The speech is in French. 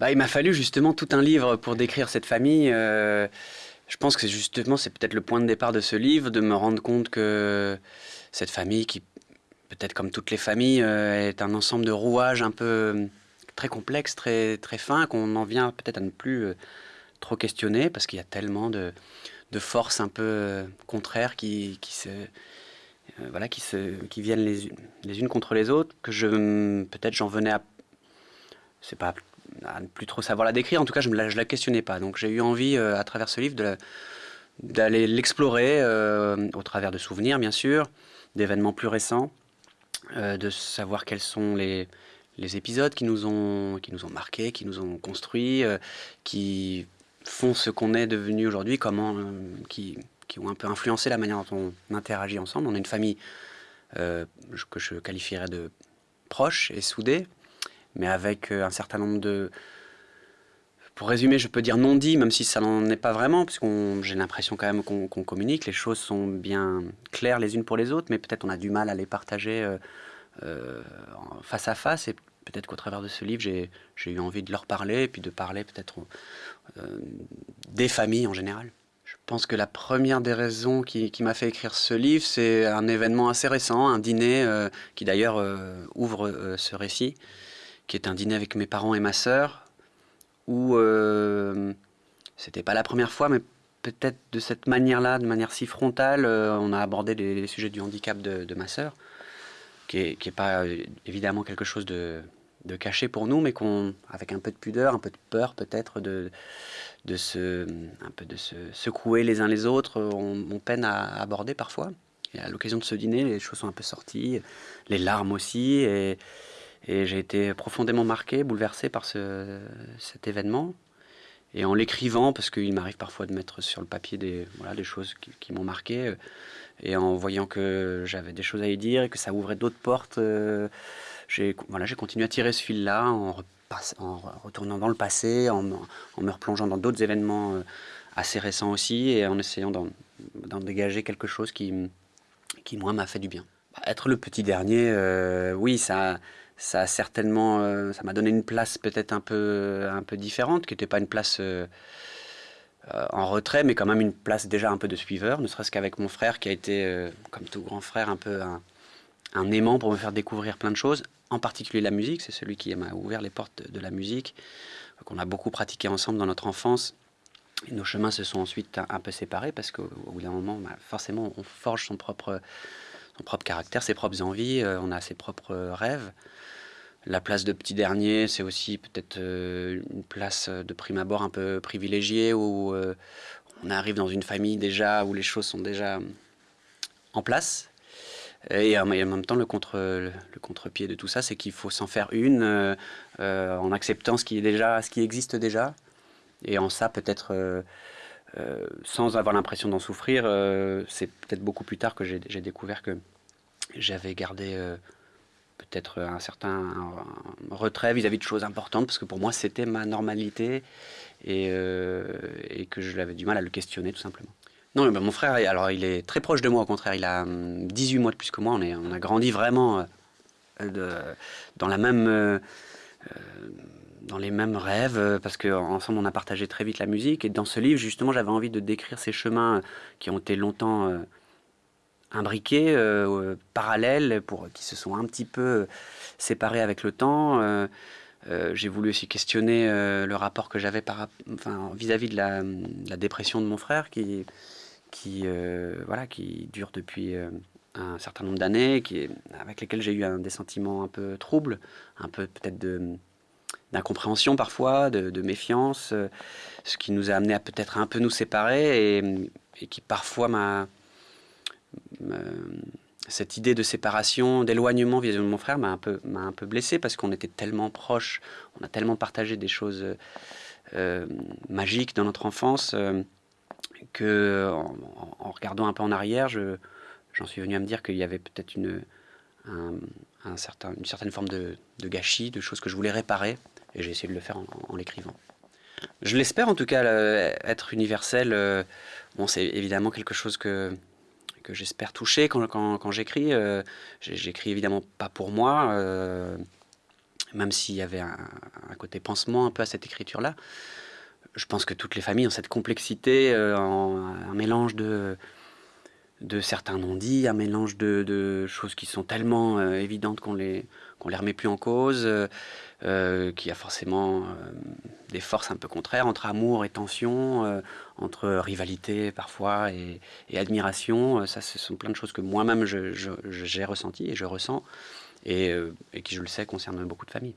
bah, Il m'a fallu justement tout un livre pour décrire cette famille. Euh, je pense que justement, c'est peut-être le point de départ de ce livre, de me rendre compte que cette famille, qui peut-être comme toutes les familles, euh, est un ensemble de rouages un peu très complexe, très, très fin, qu'on en vient peut-être à ne plus euh, trop questionner, parce qu'il y a tellement de, forces un peu contraires qui, qui se voilà, qui, se, qui viennent les, les unes contre les autres, que je peut-être j'en venais à c'est pas à ne plus trop savoir la décrire. En tout cas, je ne la, la, questionnais pas. Donc j'ai eu envie, euh, à travers ce livre, d'aller l'explorer euh, au travers de souvenirs, bien sûr, d'événements plus récents, euh, de savoir quels sont les, les, épisodes qui nous ont, qui nous ont marqués, qui nous ont construits, qui font ce qu'on est devenu aujourd'hui, comment, qui, qui ont un peu influencé la manière dont on interagit ensemble. On est une famille que je qualifierais de proche et soudée, mais avec euh, un certain nombre de... Pour résumer, je peux dire non dit, même si ça n'en est pas vraiment, parce que j'ai l'impression quand même qu'on qu communique, les choses sont bien claires les unes pour les autres, mais peut-être on a du mal à les partager euh, euh, face à face, et peut-être qu'au travers de ce livre, j'ai eu envie de leur parler, et puis de parler peut-être des familles en général. Je pense que la première des raisons qui, m'a fait écrire ce livre, c'est un événement assez récent, un dîner qui d'ailleurs ouvre ce récit qui est un dîner avec mes parents et ma sœur, où euh, c'était pas la première fois, mais peut-être de cette manière-là, de manière si frontale, euh, on a abordé les, sujets du handicap de, ma sœur, qui est, qui est pas euh, évidemment quelque chose de, de caché pour nous, mais qu'on, avec un peu de pudeur, un peu de peur peut-être, de, de se, un peu de se secouer les uns les autres, on, on peine à aborder parfois. Et à l'occasion de ce dîner, les choses sont un peu sorties, les larmes aussi, et, et j'ai été profondément marqué, bouleversé par ce, cet événement. Et en l'écrivant, parce qu'il m'arrive parfois de mettre sur le papier des, voilà, des choses qui, m'ont marqué, euh, et en voyant que j'avais des choses à y dire et que ça ouvrait d'autres portes, euh, j'ai voilà, continué à tirer ce fil-là en, en, retournant dans le passé, en, en me replongeant dans d'autres événements euh, assez récents aussi, et en essayant d'en dégager quelque chose qui, qui moi, m'a fait du bien. Être le petit dernier, oui, ça ça a certainement, euh, ça m'a donné une place peut-être un peu, un peu différente, qui n'était pas une place euh, euh, en retrait, mais quand même une place déjà un peu de suiveur, ne serait-ce qu'avec mon frère qui a été, comme tout grand frère, un peu un, aimant pour me faire découvrir plein de choses, en particulier la musique, c'est celui qui m'a ouvert les portes de, la musique, qu'on a beaucoup pratiqué ensemble dans notre enfance. Et nos chemins se sont ensuite un, un peu séparés parce qu'au bout d'un moment, bah, forcément, on forge son propre, son propre caractère, ses propres envies, euh, on a ses propres rêves. La place de petit dernier, c'est aussi peut-être euh, une place de prime abord un peu privilégiée où euh, on arrive dans une famille déjà où les choses sont déjà en place. Et en même temps, le contre-pied le contre de tout ça, c'est qu'il faut s'en faire une euh, euh, en acceptant ce qui, est déjà, ce qui existe déjà. Et en ça, peut-être, euh, euh sans avoir l'impression d'en souffrir, euh, c'est peut-être beaucoup plus tard que j'ai découvert que j'avais gardé peut-être un certain retrait vis-à-vis -vis de choses importantes, parce que pour moi, c'était ma normalité et, euh, que je l'avais du mal à le questionner, tout simplement. Non, mon frère, alors il est très proche de moi, au contraire, il a 18 mois de plus que moi, on, a grandi vraiment euh, dans la même... Euh, dans les mêmes rêves, parce qu'ensemble on a partagé très vite la musique. Et dans ce livre, justement, j'avais envie de décrire ces chemins qui ont été longtemps euh, imbriqués, euh, parallèles, pour, qui se sont un petit peu séparés avec le temps. Euh, euh, j'ai voulu aussi questionner euh, le rapport que j'avais enfin, vis-à-vis de la, de la, dépression de mon frère qui, qui, euh, voilà, qui dure depuis un certain nombre d'années, avec lesquelles j'ai eu des sentiments un peu troubles, un peu peut-être d'incompréhension parfois, de, méfiance, ce qui nous a amené à peut-être un peu nous séparer et, qui parfois m'a cette idée de séparation, d'éloignement vis-à-vis de mon frère m'a un peu, m'a un peu blessé parce qu'on était tellement proches, on a tellement partagé des choses euh, magiques dans notre enfance euh, que, en, regardant un peu en arrière, je, j'en suis venu à me dire qu'il y avait peut-être une, un, certain, une certaine forme de, gâchis, de choses que je voulais réparer, et j'ai essayé de le faire en, en l'écrivant. Je l'espère en tout cas, être universel. Euh, bon, c'est évidemment quelque chose que que j'espère toucher quand, quand, j'écris. Euh, j'écris évidemment pas pour moi. Euh, même s'il y avait un, côté pansement un peu à cette écriture-là, je pense que toutes les familles ont cette complexité, euh, un mélange de, de certains non-dits, un mélange de, choses qui sont tellement euh, évidentes qu'on les, les remet plus en cause, euh, qu'il y a forcément des forces un peu contraires entre amour et tension, entre rivalité parfois et, admiration. Ça, ce sont plein de choses que moi-même j'ai je, ressenties et je ressens et, et qui, je le sais, concernent beaucoup de familles.